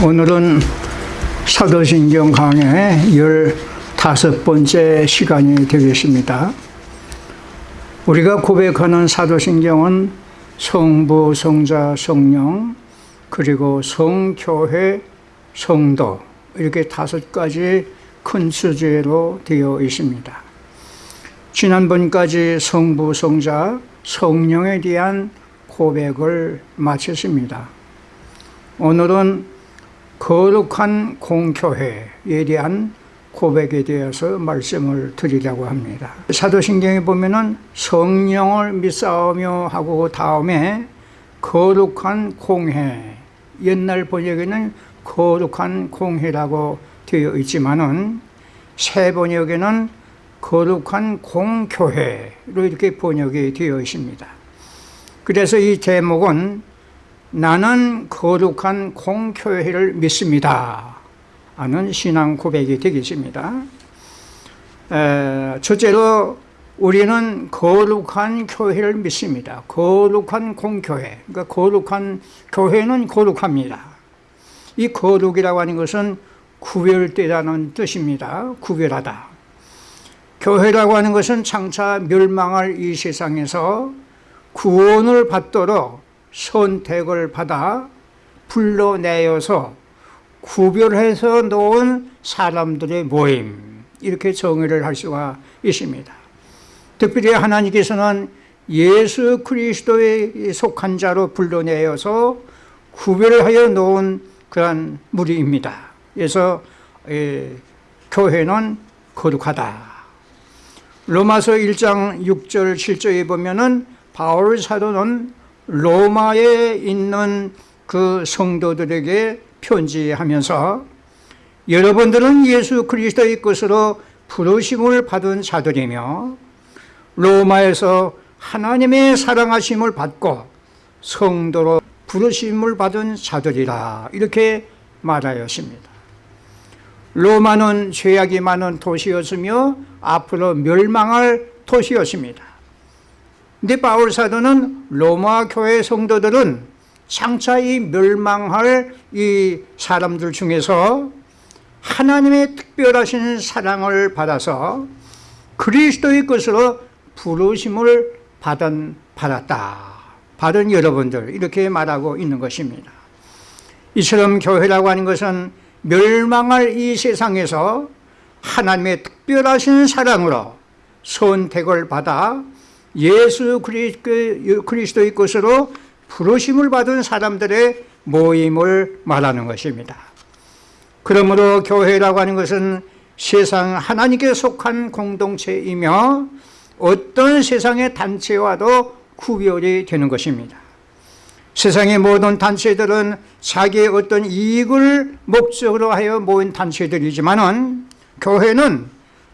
오늘은 사도신경 강의 15번째 시간이 되겠습니다. 우리가 고백하는 사도신경은 성부, 성자, 성령, 그리고 성교회, 성도 이렇게 다섯 가지 큰 주제로 되어 있습니다. 지난번까지 성부, 성자, 성령에 대한 고백을 마쳤습니다. 오늘은 거룩한 공교회에 대한 고백에 대해서 말씀을 드리려고 합니다. 사도신경에 보면 은 성령을 믿사오며 하고 다음에 거룩한 공회, 옛날 번역에는 거룩한 공회라고 되어 있지만 은 새 번역에는 거룩한 공교회로 이렇게 번역이 되어 있습니다. 그래서 이 제목은 나는 거룩한 공교회를 믿습니다. 하는 신앙 고백이 되겠습니다. 에, 첫째로 우리는 거룩한 교회를 믿습니다. 거룩한 공교회. 그러니까 거룩한 교회는 거룩합니다. 이 거룩이라고 하는 것은 구별되다는 뜻입니다. 구별하다. 교회라고 하는 것은 장차 멸망할 이 세상에서 구원을 받도록 선택을 받아 불러내어서 구별해서 놓은 사람들의 모임 이렇게 정의를 할 수가 있습니다. 특별히 하나님께서는 예수 그리스도에 속한 자로 불러내어서 구별하여 놓은 그러한 무리입니다. 그래서 에, 교회는 거룩하다. 로마서 1장 6절 7절에 보면 은 바울 사도는 로마에 있는 그 성도들에게 편지하면서 여러분들은 예수 그리스도의 것으로 부르심을 받은 자들이며 로마에서 하나님의 사랑하심을 받고 성도로 부르심을 받은 자들이라 이렇게 말하였습니다. 로마는 죄악이 많은 도시였으며 앞으로 멸망할 도시였습니다. 근데 바울 사도는 로마 교회 성도들은 장차 이 멸망할 이 사람들 중에서 하나님의 특별하신 사랑을 받아서 그리스도의 것으로 부르심을 받은, 받았다. 받은 여러분들, 이렇게 말하고 있는 것입니다. 이처럼 교회라고 하는 것은 멸망할 이 세상에서 하나님의 특별하신 사랑으로 선택을 받아 예수 그리스도의 것으로 부르심을 받은 사람들의 모임을 말하는 것입니다. 그러므로 교회라고 하는 것은 세상 하나님께 속한 공동체이며 어떤 세상의 단체와도 구별이 되는 것입니다. 세상의 모든 단체들은 자기의 어떤 이익을 목적으로 하여 모인 단체들이지만 은 교회는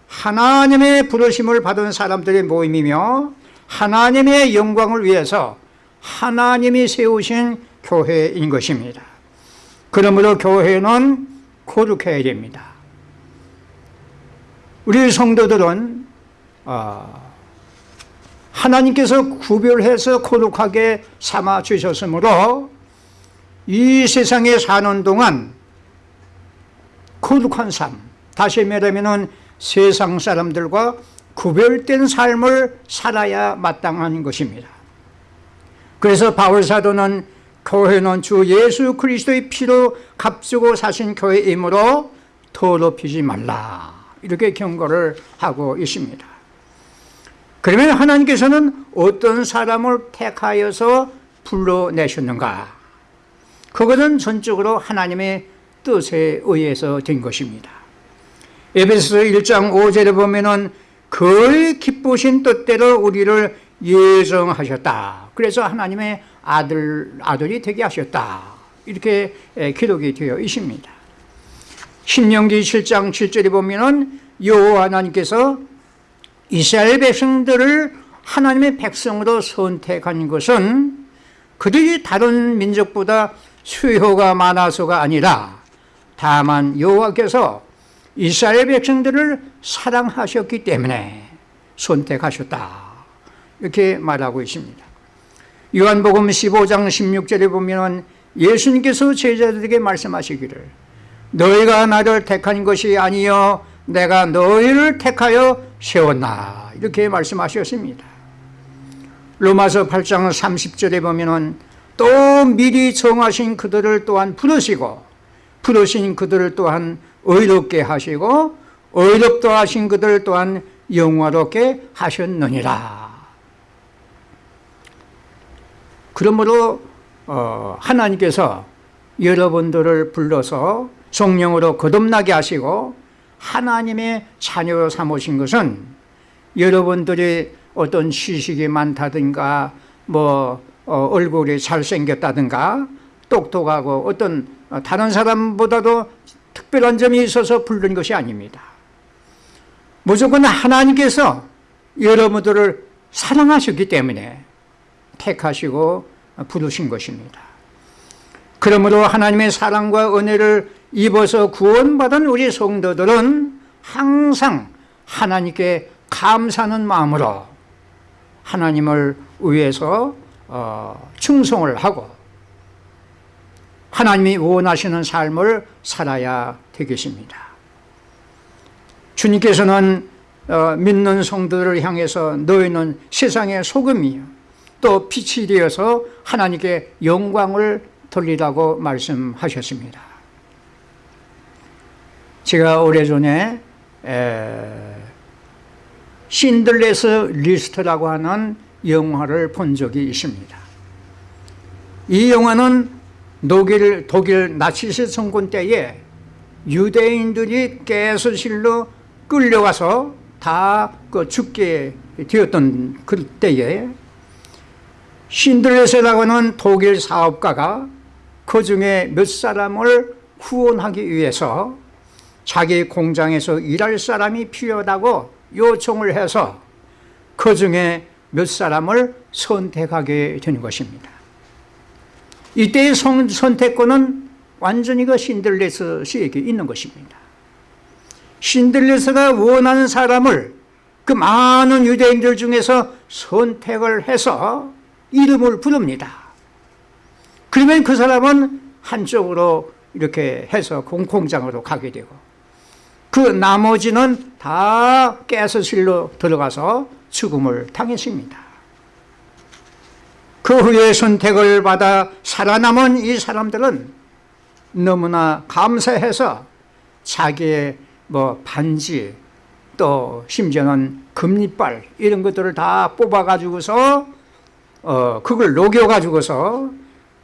하나님의 부르심을 받은 사람들의 모임이며 하나님의 영광을 위해서 하나님이 세우신 교회인 것입니다. 그러므로 교회는 거룩해야 됩니다. 우리 성도들은 어, 하나님께서 구별해서 거룩하게 삼아 주셨으므로 이 세상에 사는 동안 거룩한 삶, 다시 말하면 세상 사람들과 구별된 삶을 살아야 마땅한 것입니다. 그래서 바울 사도는 교회는 주 예수 그리스도의 피로 값주고 사신 교회이므로 더럽히지 말라 이렇게 경고를 하고 있습니다. 그러면 하나님께서는 어떤 사람을 택하여서 불러내셨는가? 그것은 전적으로 하나님의 뜻에 의해서 된 것입니다. 에베소 1장 5절에 보면 은 그 기쁘신 뜻대로 우리를 예정하셨다. 그래서 하나님의 아들, 아들이 되게 하셨다. 이렇게 기록이 되어 있습니다. 신명기 7장 7절에 보면은 여호와 하나님께서 이스라엘 백성들을 하나님의 백성으로 선택한 것은 그들이 다른 민족보다 수요가 많아서가 아니라 다만 여호와께서 이스라엘 백성들을 사랑하셨기 때문에 선택하셨다. 이렇게 말하고 있습니다. 요한복음 15장 16절에 보면 예수님께서 제자들에게 말씀하시기를 너희가 나를 택한 것이 아니요 내가 너희를 택하여 세웠나? 이렇게 말씀하셨습니다. 로마서 8장 30절에 보면 또 미리 정하신 그들을 또한 부르시고 부르신 그들을 또한 의롭게 하시고 의롭다 하신 그들 또한 영화롭게 하셨느니라. 그러므로 어, 하나님께서 여러분들을 불러서 성령으로 거듭나게 하시고 하나님의 자녀로 삼으신 것은 여러분들이 어떤 시식이 많다든가 뭐 어, 얼굴이 잘생겼다든가 똑똑하고 어떤 다른 사람보다도 특별한 점이 있어서 부른 것이 아닙니다 무조건 하나님께서 여러분들을 사랑하셨기 때문에 택하시고 부르신 것입니다. 그러므로 하나님의 사랑과 은혜를 입어서 구원받은 우리 성도들은 항상 하나님께 감사하는 마음으로 하나님을 위해서 어, 충성을 하고 하나님이 원하시는 삶을 살아야 되겠습니다 주님께서는 어, 믿는 성도들을 향해서 너희는 세상의 소금이요. 또 빛이 되어서 하나님께 영광을 돌리라고 말씀하셨습니다. 제가 오래전에 Schindler's List라고 하는 영화를 본 적이 있습니다. 이 영화는 독일, 독일 나치스 정권 때에 유대인들이 가스실로 끌려와서 다 그 죽게 되었던 그때에 신들레스라고 하는 독일 사업가가 그 중에 몇 사람을 후원하기 위해서 자기 공장에서 일할 사람이 필요하다고 요청을 해서 그 중에 몇 사람을 선택하게 되는 것입니다. 이때의 선택권은 완전히 그 신들레스 씨에게 있는 것입니다 신들레스가 원하는 사람을 그 많은 유대인들 중에서 선택을 해서 이름을 부릅니다. 그러면 그 사람은 한쪽으로 이렇게 해서 공공장으로 가게 되고 그 나머지는 다 가스실로 들어가서 죽음을 당했습니다. 그 후에 선택을 받아 살아남은 이 사람들은 너무나 감사해서 자기의 뭐 반지 또 심지어는 금리빨 이런 것들을 다 뽑아 가지고서 어 그걸 녹여 가지고서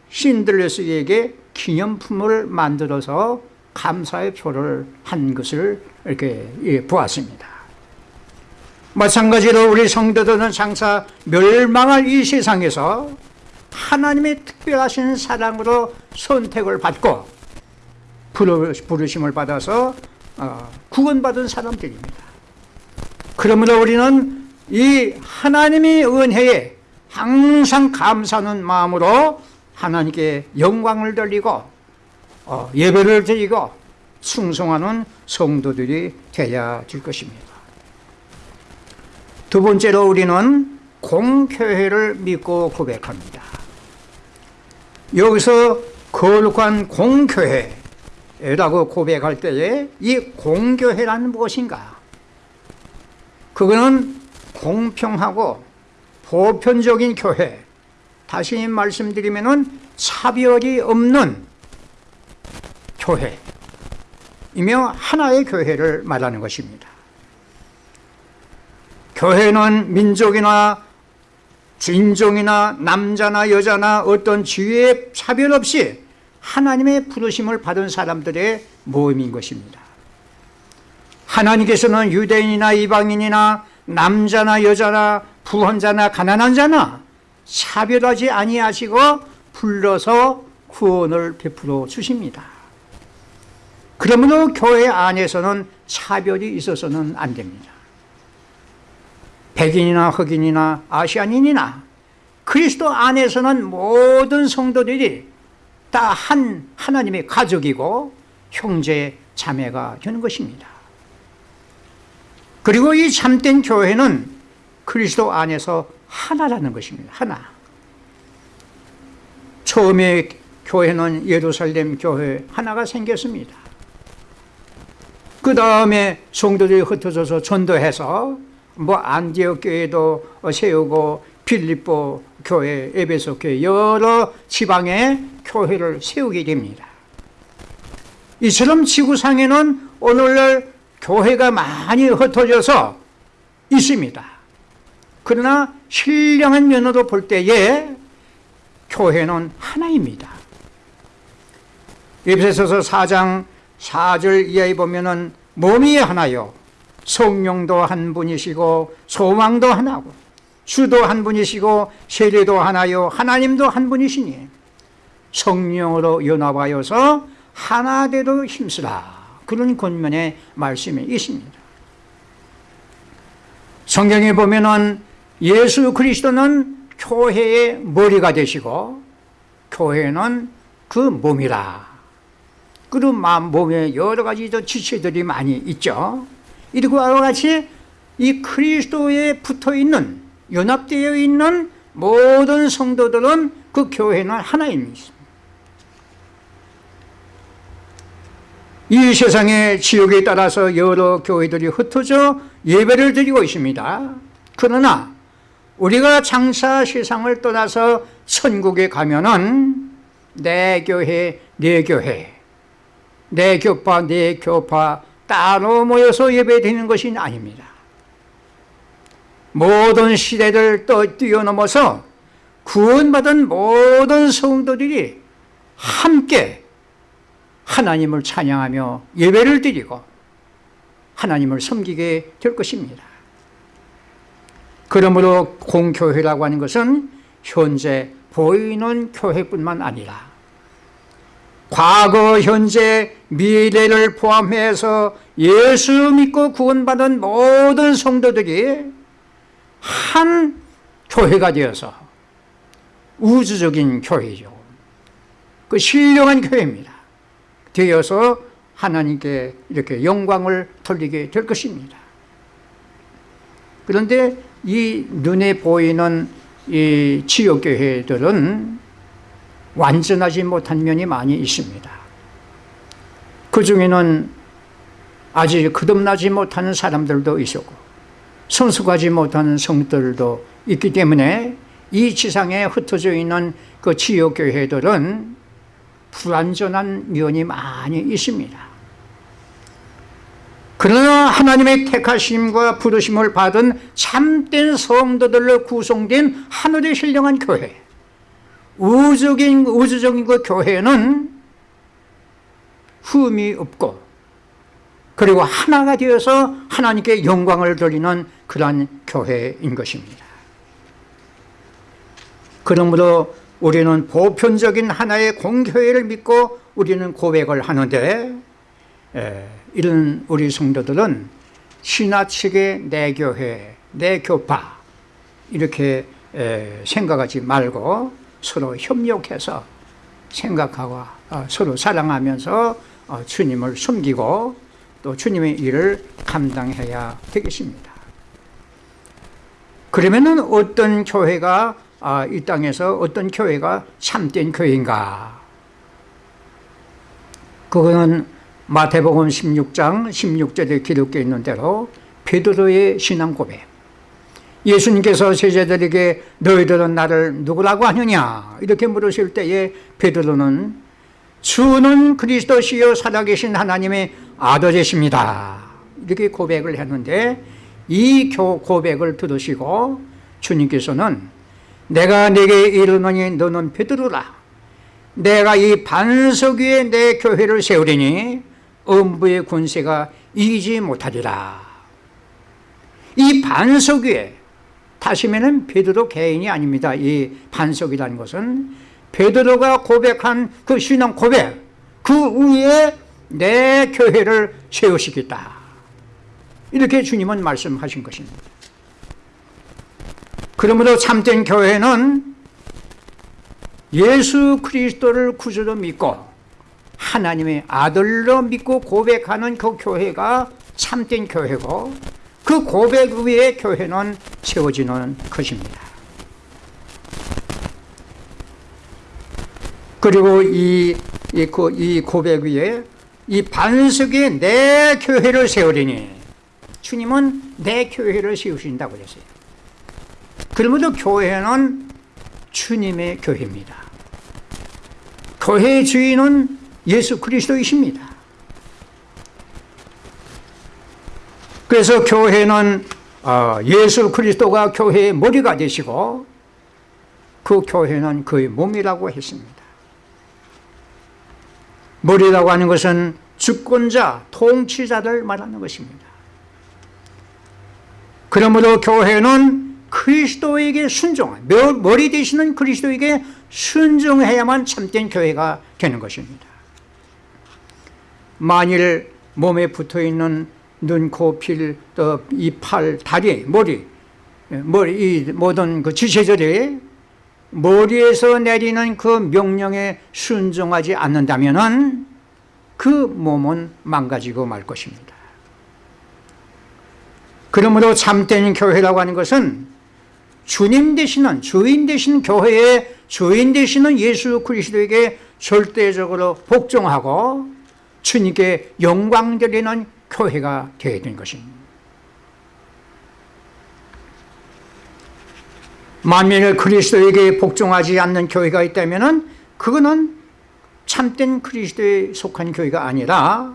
신들레스에게 기념품을 만들어서 감사의 표를 한 것을 이렇게 예, 보았습니다. 마찬가지로 우리 성도들은 장사 멸망할 이 세상에서 하나님의 특별하신 사랑으로 선택을 받고 부르심을 받아서 어, 구원받은 사람들입니다. 그러므로 우리는 이 하나님의 은혜에 항상 감사하는 마음으로 하나님께 영광을 돌리고 어, 예배를 드리고 충성하는 성도들이 되어야 될 것입니다. 두 번째로 우리는 공교회를 믿고 고백합니다. 여기서 거룩한 공교회 라고 고백할 때에 이 공교회란 무엇인가? 그거는 공평하고 보편적인 교회. 다시 말씀드리면 차별이 없는 교회이며 하나의 교회를 말하는 것입니다. 교회는 민족이나 인종이나 남자나 여자나 어떤 지위에 차별 없이 하나님의 부르심을 받은 사람들의 모임인 것입니다. 하나님께서는 유대인이나 이방인이나 남자나 여자나 부헌자나 가난한 자나 차별하지 아니하시고 불러서 구원을 베풀어 주십니다. 그러므로 교회 안에서는 차별이 있어서는 안 됩니다. 백인이나 흑인이나 아시안인이나 그리스도 안에서는 모든 성도들이 다 한 하나님의 가족이고 형제 자매가 되는 것입니다. 그리고 이 참된 교회는 그리스도 안에서 하나라는 것입니다. 하나. 처음에 교회는 예루살렘 교회 하나가 생겼습니다. 그 다음에 성도들이 흩어져서 전도해서 뭐 안디옥 교회도 세우고 빌립보 교회, 에베소 교회 여러 지방에 교회를 세우게 됩니다. 이처럼 지구상에는 오늘날 교회가 많이 흩어져서 있습니다. 그러나 신령한 면으로 볼 때에 교회는 하나입니다. 에베소서 4장 4절 이하에 보면은 몸이 하나요. 성령도 한 분이시고 소망도 하나고 주도 한 분이시고 세례도 하나요. 하나님도 한 분이시니 성령으로 연합하여서 하나되도 힘쓰라. 그런 권면의 말씀이 있습니다. 성경에 보면 은 예수 그리스도는 교회의 머리가 되시고 교회는 그 몸이라. 그리고 몸에 여러 가지 지체들이 많이 있죠. 이와 같이 이 그리스도에 붙어 있는 연합되어 있는 모든 성도들은 그 교회는 하나입니다. 이 세상의 지역에 따라서 여러 교회들이 흩어져 예배를 드리고 있습니다. 그러나 우리가 장사 세상을 떠나서 천국에 가면 은 내 교회, 내 교회, 내 교파, 내 교파 따로 모여서 예배드리는 것이 아닙니다. 모든 시대를 또 뛰어넘어서 구원받은 모든 성도들이 함께 하나님을 찬양하며 예배를 드리고 하나님을 섬기게 될 것입니다. 그러므로 공교회라고 하는 것은 현재 보이는 교회뿐만 아니라 과거, 현재, 미래를 포함해서 예수 믿고 구원받은 모든 성도들이 한 교회가 되어서 우주적인 교회죠. 그 신령한 교회입니다. 되어서 하나님께 이렇게 영광을 돌리게 될 것입니다. 그런데 이 눈에 보이는 이 지역교회들은 완전하지 못한 면이 많이 있습니다. 그 중에는 아직 거듭나지 못하는 사람들도 있었고 성숙하지 못하는 성들도 있기 때문에 이 지상에 흩어져 있는 그 지역교회들은 불완전한 면이 많이 있습니다. 그러나 하나님의 택하심과 부르심을 받은 참된 성도들로 구성된 하늘의 신령한 교회 우주적인, 우주적인 그 교회는 흠이 없고 그리고 하나가 되어서 하나님께 영광을 돌리는 그러한 교회인 것입니다. 그러므로 우리는 보편적인 하나의 공교회를 믿고 우리는 고백을 하는데 에, 이런 우리 성도들은 신화 측의 내 교회, 내 교파 이렇게 에, 생각하지 말고 서로 협력해서 생각하고 어, 서로 사랑하면서 어, 주님을 숨기고 또 주님의 일을 감당해야 되겠습니다. 그러면 어떤 교회가 아, 이 땅에서 어떤 교회가 참된 교회인가? 그거는 마태복음 16장 16절에 기록되어 있는 대로 베드로의 신앙 고백. 예수님께서 제자들에게 너희들은 나를 누구라고 하느냐 이렇게 물으실 때에 베드로는 주는 그리스도시요 살아계신 하나님의 아들이십니다 이렇게 고백을 했는데 이 고백을 들으시고 주님께서는 내가 네게 이르노니 너는 베드로라 내가 이 반석 위에 내 교회를 세우리니 음부의 군세가 이기지 못하리라 이 반석 위에 다시면은 베드로 개인이 아닙니다. 이 반석이라는 것은 베드로가 고백한 그 신앙 고백 그 위에 내 교회를 세우시겠다. 이렇게 주님은 말씀하신 것입니다. 그러므로 참된 교회는 예수 그리스도를 구주로 믿고 하나님의 아들로 믿고 고백하는 그 교회가 참된 교회고 그 고백 위에 교회는 세워지는 것입니다. 그리고 이, 이, 고- 이 고백 위에 이 반석에 내 교회를 세우리니 주님은 내 교회를 세우신다고 그랬어요. 그러므로 교회는 주님의 교회입니다. 교회의 주인은 예수 그리스도이십니다. 그래서 교회는 어, 예수 그리스도가 교회의 머리가 되시고 그 교회는 그의 몸이라고 했습니다. 머리라고 하는 것은 주권자, 통치자를 말하는 것입니다. 그러므로 교회는 그리스도에게 순종한 며- 머리 되시는 그리스도에게 순종해야만 참된 교회가 되는 것입니다. 만일 몸에 붙어있는 눈, 코, 필, 또 이 팔, 다리, 머리, 예, 머리, 이 모든 그 지체들이 머리에서 내리는 그 명령에 순종하지 않는다면은 그 몸은 망가지고 말 것입니다. 그러므로 참된 교회라고 하는 것은 주님 되시는 주인 되신 교회의 주인 되시는 예수 그리스도에게 절대적으로 복종하고 주님께 영광 드리는 교회가 되어야 되는 것입니다. 만일 그리스도에게 복종하지 않는 교회가 있다면 그거는 참된 그리스도에 속한 교회가 아니라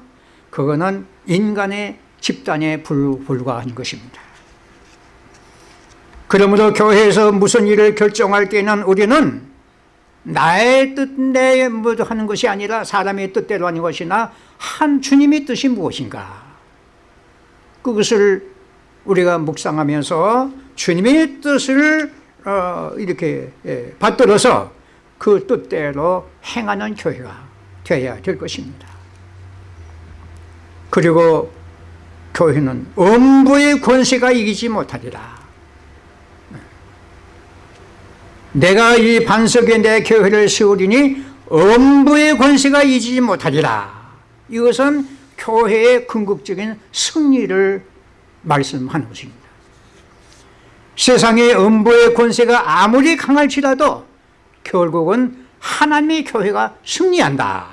그거는 인간의 집단에 불- 불과한 것입니다. 그러므로 교회에서 무슨 일을 결정할 때는 우리는 나의 뜻, 내뭐 하는 것이 아니라 사람의 뜻대로 하는 것이나 한 주님의 뜻이 무엇인가 그것을 우리가 묵상하면서 주님의 뜻을 어, 이렇게 예, 받들어서 그 뜻대로 행하는 교회가 되어야 될 것입니다. 그리고 교회는 음부의 권세가 이기지 못하리라. 내가 이 반석에 내 교회를 세우리니 음부의 권세가 이기지 못하리라. 이것은 교회의 궁극적인 승리를 말씀하는 것입니다. 세상의 음부의 권세가 아무리 강할지라도 결국은 하나님의 교회가 승리한다.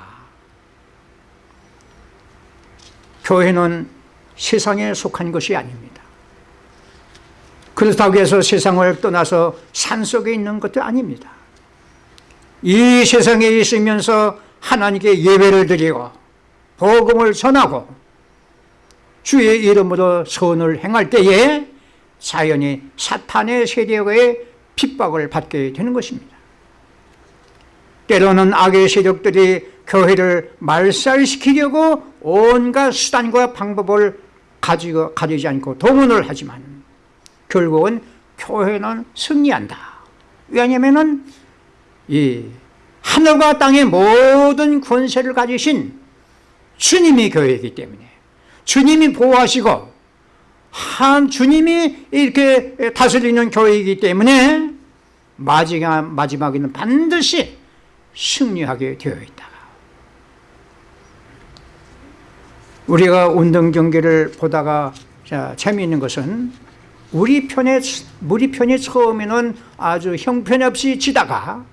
교회는 세상에 속한 것이 아닙니다. 그렇다고 해서 세상을 떠나서 산속에 있는 것도 아닙니다. 이 세상에 있으면서 하나님께 예배를 드리고 복음을 전하고 주의 이름으로 선을 행할 때에 자연히 사탄의 세력의 핍박을 받게 되는 것입니다. 때로는 악의 세력들이 교회를 말살시키려고 온갖 수단과 방법을 가지고 가리지 않고 동원을 하지만 결국은 교회는 승리한다. 왜냐하면은 이 하늘과 땅의 모든 권세를 가지신 주님이 교회이기 때문에 주님이 보호하시고 한 주님이 이렇게 다스리는 교회이기 때문에 마지막, 마지막에는 반드시 승리하게 되어 있다. 우리가 운동 경기를 보다가 자, 재미있는 것은 우리 편에 우리 편이 처음에는 아주 형편없이 지다가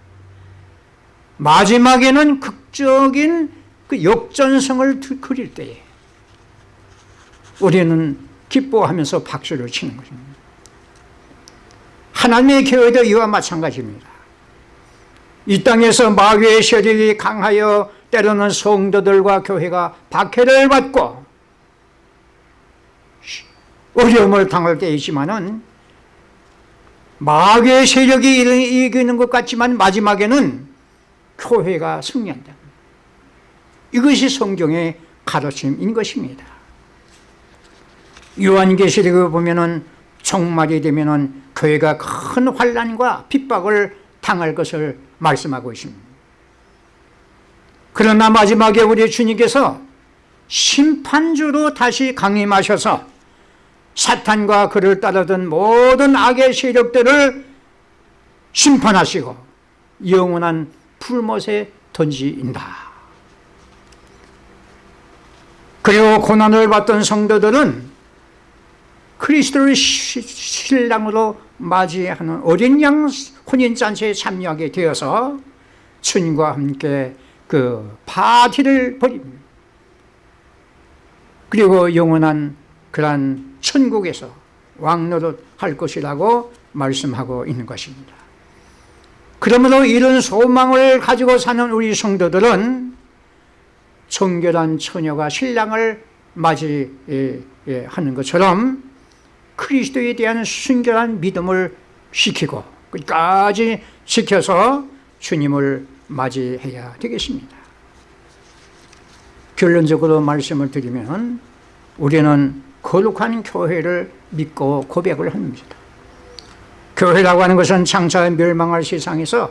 마지막에는 극적인 그 역전성을 그릴 때에 우리는 기뻐하면서 박수를 치는 것입니다. 하나님의 교회도 이와 마찬가지입니다. 이 땅에서 마귀의 세력이 강하여 때로는 성도들과 교회가 박해를 받고 어려움을 당할 때이지만은 마귀의 세력이 이기는 것 같지만 마지막에는 교회가 승리한다. 이것이 성경의 가르침인 것입니다. 요한계시록을 보면은 종말이 되면은 교회가 큰 환란과 핍박을 당할 것을 말씀하고 있습니다. 그러나 마지막에 우리 주님께서 심판주로 다시 강림하셔서 사탄과 그를 따르던 모든 악의 세력들을 심판하시고 영원한 풀못에 던진다. 그리고 고난을 받던 성도들은 그리스도를 신랑으로 맞이하는 어린 양 혼인잔치에 참여하게 되어서 주님과 함께 그 파티를 벌입니다. 그리고 영원한 그러한 천국에서 왕노릇 할 것이라고 말씀하고 있는 것입니다. 그러므로 이런 소망을 가지고 사는 우리 성도들은 정결한 처녀가 신랑을 맞이하는 것처럼 그리스도에 대한 순결한 믿음을 지키고 끝까지 지켜서 주님을 맞이해야 되겠습니다. 결론적으로 말씀을 드리면 우리는 거룩한 교회를 믿고 고백을 합니다. 교회라고 하는 것은 장차 멸망할 세상에서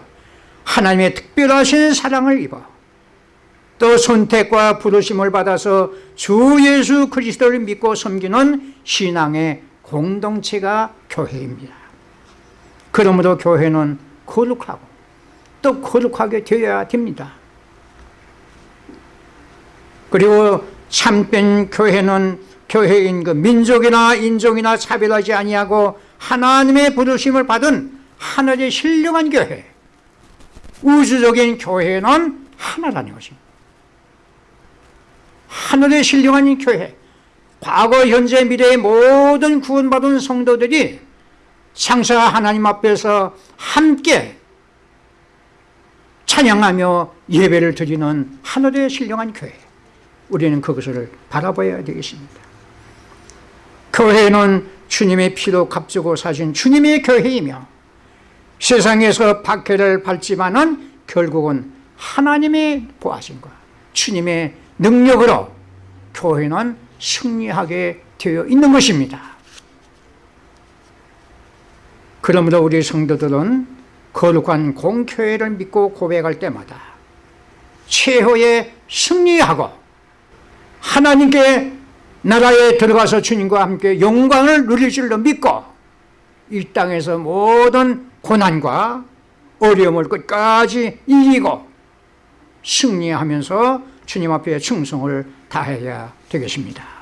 하나님의 특별하신 사랑을 입어 또 선택과 부르심을 받아서 주 예수 그리스도를 믿고 섬기는 신앙의 공동체가 교회입니다. 그러므로 교회는 거룩하고 또 거룩하게 되어야 됩니다. 그리고 참된 교회는 교회인 그 민족이나 인종이나 차별하지 아니하고 하나님의 부르심을 받은 하늘의 신령한 교회 우주적인 교회는 하나라는 것입니다. 하늘의 신령한 교회 과거 현재 미래의 모든 구원받은 성도들이 창사 하나님 앞에서 함께 찬양하며 예배를 드리는 하늘의 신령한 교회 우리는 그것을 바라봐야 되겠습니다 교회는 주님의 피로 값주고 사신 주님의 교회이며 세상에서 박해를 받지만은 결국은 하나님의 보하심과 주님의 능력으로 교회는 승리하게 되어 있는 것입니다. 그러므로 우리 성도들은 거룩한 공교회를 믿고 고백할 때마다 최후의 승리하고 하나님께 나라에 들어가서 주님과 함께 영광을 누릴 줄로 믿고 이 땅에서 모든 고난과 어려움을 끝까지 이기고 승리하면서 주님 앞에 충성을 다해야 되겠습니다